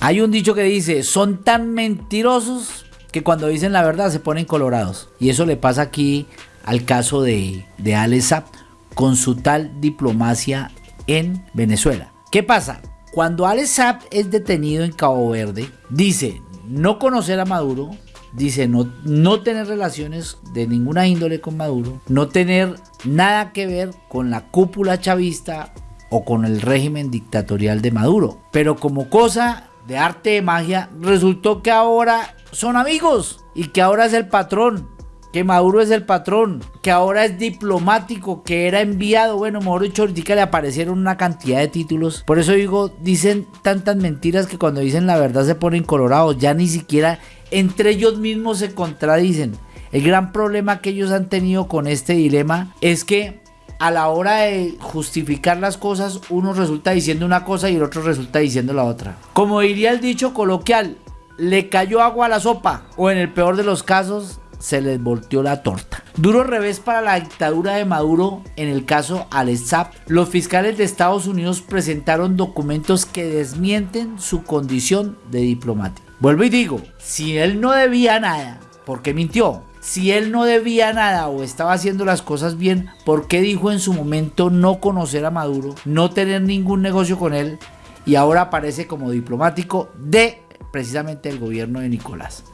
Hay un dicho que dice, son tan mentirosos que cuando dicen la verdad se ponen colorados. Y eso le pasa aquí al caso de, de Alex con su tal diplomacia en Venezuela. ¿Qué pasa? Cuando Alex es detenido en Cabo Verde, dice no conocer a Maduro, dice no, no tener relaciones de ninguna índole con Maduro, no tener nada que ver con la cúpula chavista o con el régimen dictatorial de Maduro. Pero como cosa de arte de magia, resultó que ahora son amigos y que ahora es el patrón, que Maduro es el patrón, que ahora es diplomático, que era enviado. Bueno, mejor dicho, ahorita le aparecieron una cantidad de títulos. Por eso digo, dicen tantas mentiras que cuando dicen la verdad se ponen colorados. Ya ni siquiera entre ellos mismos se contradicen. El gran problema que ellos han tenido con este dilema es que a la hora de justificar las cosas, uno resulta diciendo una cosa y el otro resulta diciendo la otra. Como diría el dicho coloquial, le cayó agua a la sopa o en el peor de los casos se les volteó la torta. Duro revés para la dictadura de Maduro en el caso Alessap. Los fiscales de Estados Unidos presentaron documentos que desmienten su condición de diplomático. Vuelvo y digo, si él no debía nada, ¿por qué mintió? Si él no debía nada o estaba haciendo las cosas bien, ¿por qué dijo en su momento no conocer a Maduro, no tener ningún negocio con él y ahora aparece como diplomático de precisamente el gobierno de Nicolás?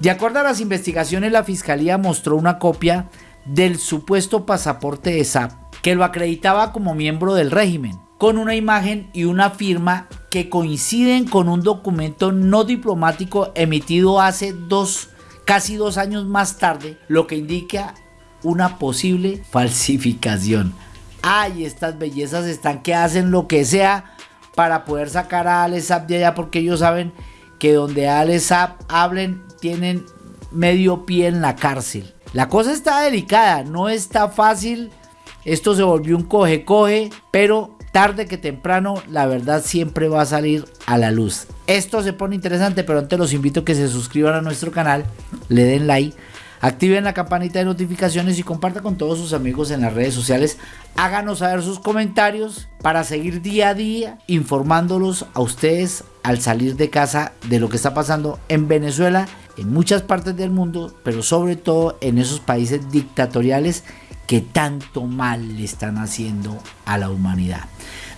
De acuerdo a las investigaciones, la fiscalía mostró una copia del supuesto pasaporte de SAP que lo acreditaba como miembro del régimen con una imagen y una firma que coinciden con un documento no diplomático emitido hace dos, casi dos años más tarde, lo que indica una posible falsificación. Ay, estas bellezas están que hacen lo que sea para poder sacar a Alessap de allá porque ellos saben que donde Alessap hablen tienen medio pie en la cárcel. La cosa está delicada, no está fácil. Esto se volvió un coge-coge, pero tarde que temprano la verdad siempre va a salir a la luz. Esto se pone interesante, pero antes los invito a que se suscriban a nuestro canal, le den like, activen la campanita de notificaciones y compartan con todos sus amigos en las redes sociales. Háganos saber sus comentarios para seguir día a día informándolos a ustedes al salir de casa de lo que está pasando en Venezuela, en muchas partes del mundo, pero sobre todo en esos países dictatoriales que tanto mal le están haciendo a la humanidad.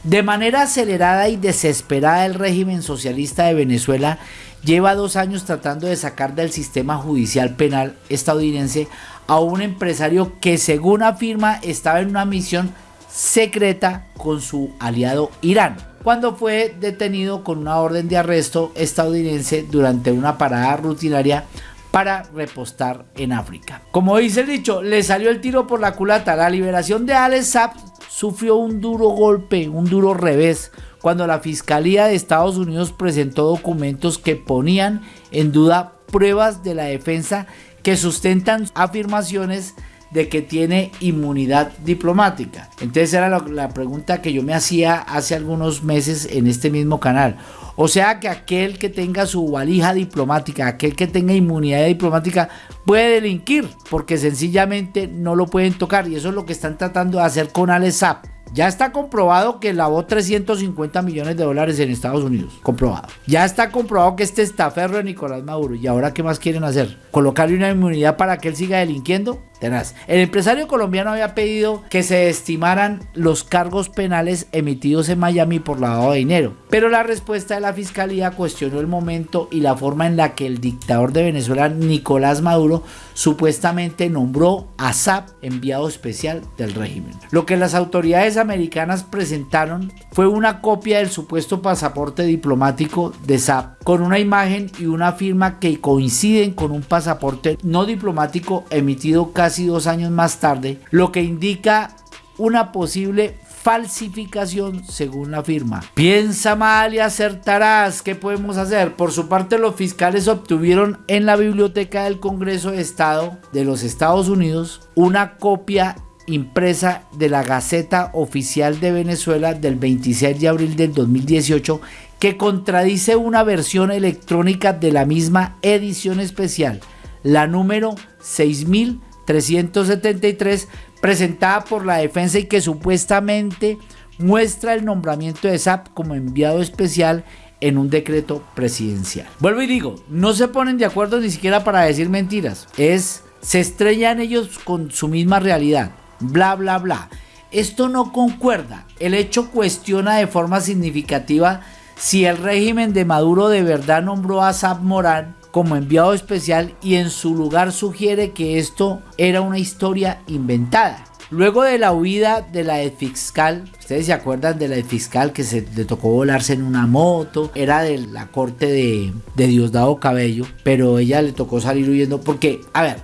De manera acelerada y desesperada el régimen socialista de Venezuela lleva dos años tratando de sacar del sistema judicial penal estadounidense a un empresario que según afirma estaba en una misión secreta con su aliado Irán, cuando fue detenido con una orden de arresto estadounidense durante una parada rutinaria para repostar en África. Como dice el dicho, le salió el tiro por la culata. La liberación de Alex Saab sufrió un duro golpe, un duro revés, cuando la Fiscalía de Estados Unidos presentó documentos que ponían en duda pruebas de la defensa que sustentan afirmaciones de que tiene inmunidad diplomática. Entonces era la pregunta que yo me hacía hace algunos meses en este mismo canal. O sea que aquel que tenga su valija diplomática, aquel que tenga inmunidad diplomática, puede delinquir porque sencillamente no lo pueden tocar. Y eso es lo que están tratando de hacer con Alessap. Ya está comprobado que lavó 350 millones de dólares en Estados Unidos. Comprobado. Ya está comprobado que este estaferro de Nicolás Maduro. ¿Y ahora qué más quieren hacer? ¿Colocarle una inmunidad para que él siga delinquiendo? El empresario colombiano había pedido que se estimaran los cargos penales emitidos en Miami por lavado de dinero. Pero la respuesta de la fiscalía cuestionó el momento y la forma en la que el dictador de Venezuela, Nicolás Maduro, supuestamente nombró a SAP enviado especial del régimen. Lo que las autoridades americanas presentaron fue una copia del supuesto pasaporte diplomático de SAP con una imagen y una firma que coinciden con un pasaporte no diplomático emitido casi dos años más tarde, lo que indica una posible falsificación según la firma. Piensa mal y acertarás. ¿Qué podemos hacer? Por su parte, los fiscales obtuvieron en la Biblioteca del Congreso de Estado de los Estados Unidos una copia impresa de la Gaceta Oficial de Venezuela del 26 de abril del 2018 que contradice una versión electrónica de la misma edición especial, la número 6373 presentada por la defensa y que supuestamente muestra el nombramiento de SAP como enviado especial en un decreto presidencial. Vuelvo y digo, no se ponen de acuerdo ni siquiera para decir mentiras. Es, se estrellan ellos con su misma realidad. Bla, bla, bla. Esto no concuerda. El hecho cuestiona de forma significativa si el régimen de Maduro de verdad nombró a Saab Morán como enviado especial y en su lugar sugiere que esto era una historia inventada. Luego de la huida de la fiscal, ustedes se acuerdan de la fiscal que se le tocó volarse en una moto, era de la corte de, de Diosdado Cabello, pero ella le tocó salir huyendo porque, a ver,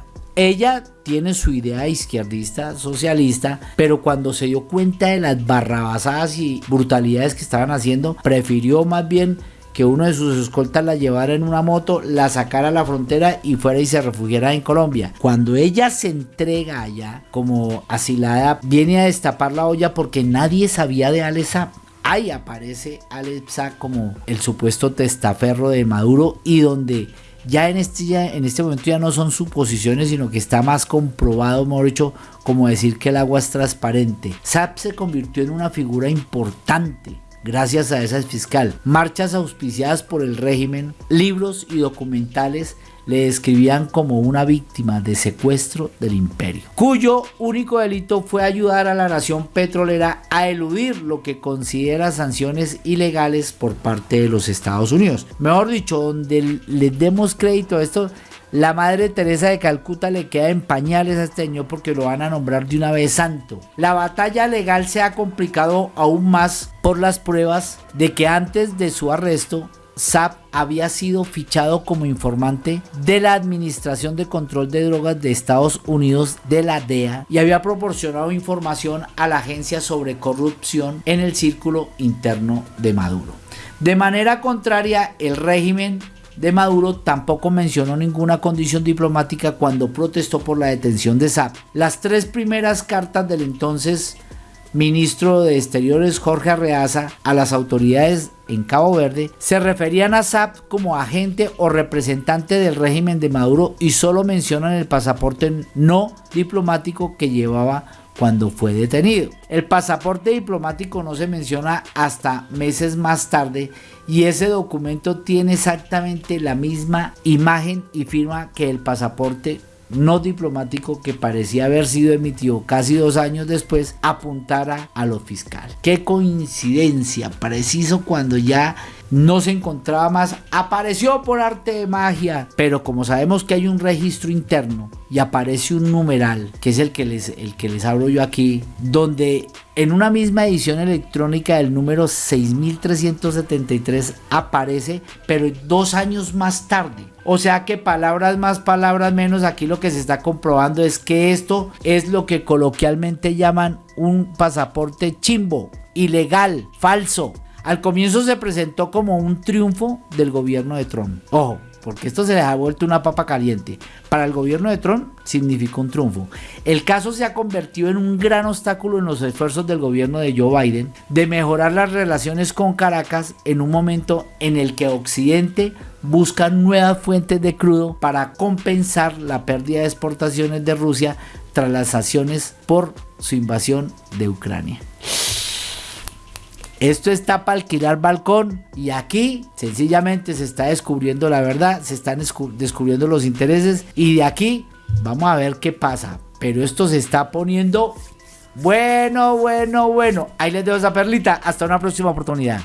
ella tiene su idea izquierdista, socialista, pero cuando se dio cuenta de las barrabasadas y brutalidades que estaban haciendo, prefirió más bien que uno de sus escoltas la llevara en una moto, la sacara a la frontera y fuera y se refugiara en Colombia. Cuando ella se entrega allá como asilada, viene a destapar la olla porque nadie sabía de Alesa. Ahí aparece Alexa como el supuesto testaferro de Maduro y donde ya en este, en este momento ya no son suposiciones, sino que está más comprobado, mejor dicho, como decir que el agua es transparente. SAP se convirtió en una figura importante gracias a esa fiscal. Marchas auspiciadas por el régimen, libros y documentales le describían como una víctima de secuestro del imperio, cuyo único delito fue ayudar a la nación petrolera a eludir lo que considera sanciones ilegales por parte de los Estados Unidos. Mejor dicho, donde le demos crédito a esto, la madre Teresa de Calcuta le queda en pañales a este señor porque lo van a nombrar de una vez santo. La batalla legal se ha complicado aún más por las pruebas de que antes de su arresto SAP había sido fichado como informante de la Administración de Control de Drogas de Estados Unidos de la DEA y había proporcionado información a la agencia sobre corrupción en el círculo interno de Maduro. De manera contraria, el régimen de Maduro tampoco mencionó ninguna condición diplomática cuando protestó por la detención de Saab. Las tres primeras cartas del entonces ministro de Exteriores Jorge Arreaza a las autoridades en Cabo Verde se referían a Saab como agente o representante del régimen de Maduro y solo mencionan el pasaporte no diplomático que llevaba cuando fue detenido. El pasaporte diplomático no se menciona hasta meses más tarde y ese documento tiene exactamente la misma imagen y firma que el pasaporte no diplomático que parecía haber sido emitido casi dos años después apuntara a lo fiscal. Qué coincidencia, preciso cuando ya no se encontraba más, apareció por arte de magia. Pero como sabemos que hay un registro interno y aparece un numeral, que es el que les, el que les hablo yo aquí, donde en una misma edición electrónica del número 6373 aparece, pero dos años más tarde. O sea que palabras más, palabras menos, aquí lo que se está comprobando es que esto es lo que coloquialmente llaman un pasaporte chimbo, ilegal, falso. Al comienzo se presentó como un triunfo del gobierno de Trump. Ojo, porque esto se les ha vuelto una papa caliente. Para el gobierno de Trump significó un triunfo. El caso se ha convertido en un gran obstáculo en los esfuerzos del gobierno de Joe Biden de mejorar las relaciones con Caracas en un momento en el que Occidente busca nuevas fuentes de crudo para compensar la pérdida de exportaciones de Rusia tras las sanciones por su invasión de Ucrania. Esto está para alquilar balcón y aquí sencillamente se está descubriendo la verdad, se están descubriendo los intereses y de aquí vamos a ver qué pasa. Pero esto se está poniendo bueno, bueno, bueno. Ahí les dejo esa perlita. Hasta una próxima oportunidad.